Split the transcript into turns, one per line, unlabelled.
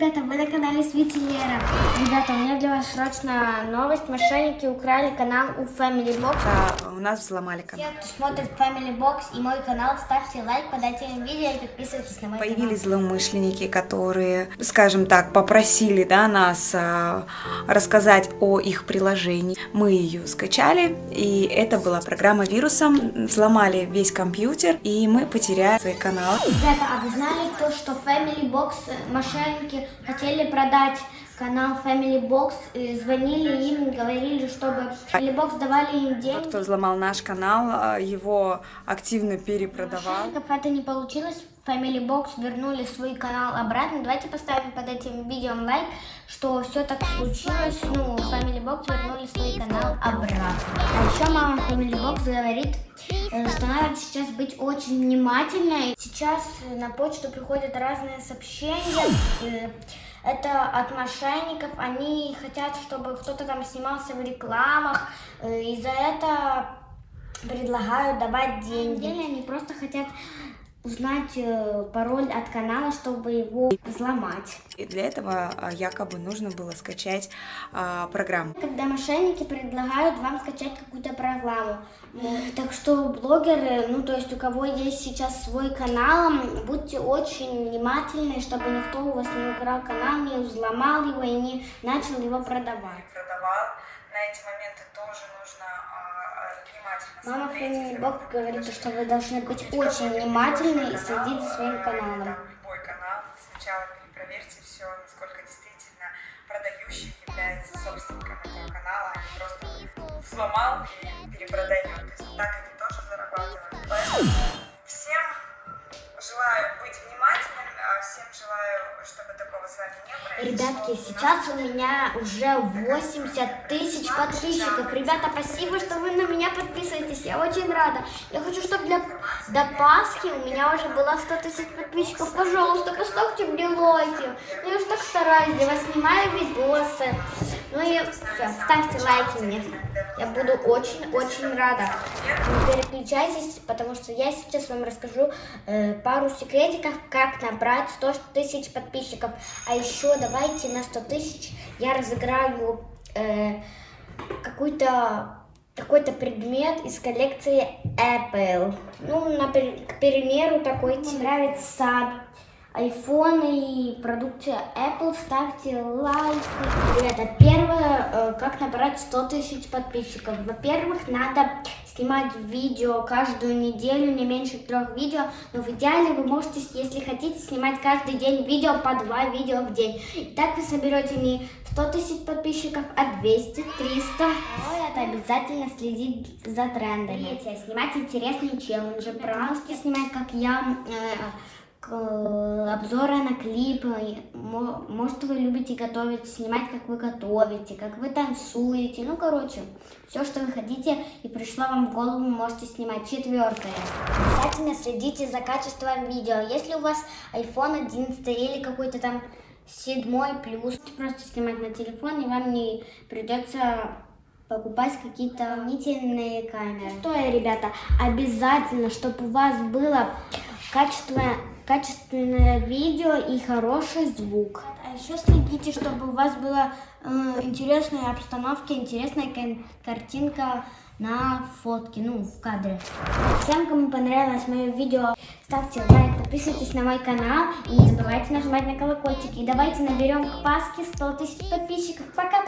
ребята, вы на канале Свити Лера. Ребята, у меня для вас срочно новость. Мошенники украли канал у Family Box.
Да, у нас взломали канал.
Все, кто смотрит Family Box и мой канал, ставьте лайк под этим видео и подписывайтесь на мой
Появились злоумышленники, которые, скажем так, попросили да, нас а, рассказать о их приложении. Мы ее скачали, и это была программа вирусом. Взломали весь компьютер, и мы потеряли свои каналы.
Ребята, а вы знали то, что Family Box э, мошенники хотели продать канал Family Box, звонили им, говорили, чтобы Family Box давали им
Тот,
деньги.
кто взломал наш канал, а, его активно перепродавал.
Мошенников это не получилось, Family Box вернули свой канал обратно. Давайте поставим под этим видео лайк, что все так случилось. Ну, Family Box вернули свой канал обратно. А еще мама Family Box говорит, э, что надо сейчас быть очень внимательной. Сейчас э, на почту приходят разные сообщения. Это от мошенников. Они хотят, чтобы кто-то там снимался в рекламах. э, И за это предлагают давать деньги. Они просто хотят узнать э, пароль от канала, чтобы его взломать.
И для этого а, якобы нужно было скачать а, программу.
Когда мошенники предлагают вам скачать какую-то программу. Так что блогеры, ну то есть у кого есть сейчас свой канал, будьте очень внимательны, чтобы никто у вас не украл канал, не взломал его и не начал его продавать.
Продавал. На эти моменты
Мама Бог
вы
говорит, что вы должны быть очень внимательны и следить за своим каналом.
любой канал. Сначала перепроверьте все, насколько действительно продающий является собственником этого канала, а не просто взломал и перепродает. То есть так они тоже зарабатывают.
Ребятки, сейчас у меня уже 80 тысяч подписчиков. Ребята, спасибо, что вы на меня подписываетесь. Я очень рада. Я хочу, чтобы для, до Пасхи у меня уже было 100 тысяч подписчиков. Пожалуйста, поставьте мне лайки. Я уже так стараюсь, для вас снимаю видосы. Ну и все, ставьте лайки мне. Я буду очень-очень рада. Не переключайтесь, потому что я сейчас вам расскажу э, пару секретиков, как набрать 100 тысяч подписчиков. А еще давайте на 100 тысяч я разыграю э, какой-то какой-то предмет из коллекции Apple. Ну, например, к примеру, такой тебе нравится iPhone и продукция Apple, ставьте лайк. Ребята, первое, э, как набрать 100 тысяч подписчиков. Во-первых, надо снимать видео каждую неделю, не меньше трех видео. Но в идеале вы можете, если хотите, снимать каждый день видео по два видео в день. И так вы соберете не 100 тысяч подписчиков, а 200, 300. Но это обязательно следить за трендами. Третье, снимать интересные челленджи. Просто снимать, как я... э, обзоры на клипы. Мо- Может, вы любите готовить, снимать, как вы готовите, как вы танцуете. Ну, короче, все, что вы хотите и пришло вам в голову, можете снимать. Четвертое. Обязательно следите за качеством видео. Если у вас iPhone 11 или какой-то там седьмой плюс, просто снимать на телефон, и вам не придется покупать какие-то дополнительные камеры. Что, ребята, обязательно, чтобы у вас было качественное, качественное видео и хороший звук. А еще следите, чтобы у вас была э, интересная обстановка, интересная картинка на фотке, ну, в кадре. Всем, кому понравилось мое видео, ставьте лайк, подписывайтесь на мой канал и не забывайте нажимать на колокольчик. И давайте наберем к Пасхе 100 тысяч подписчиков. Пока!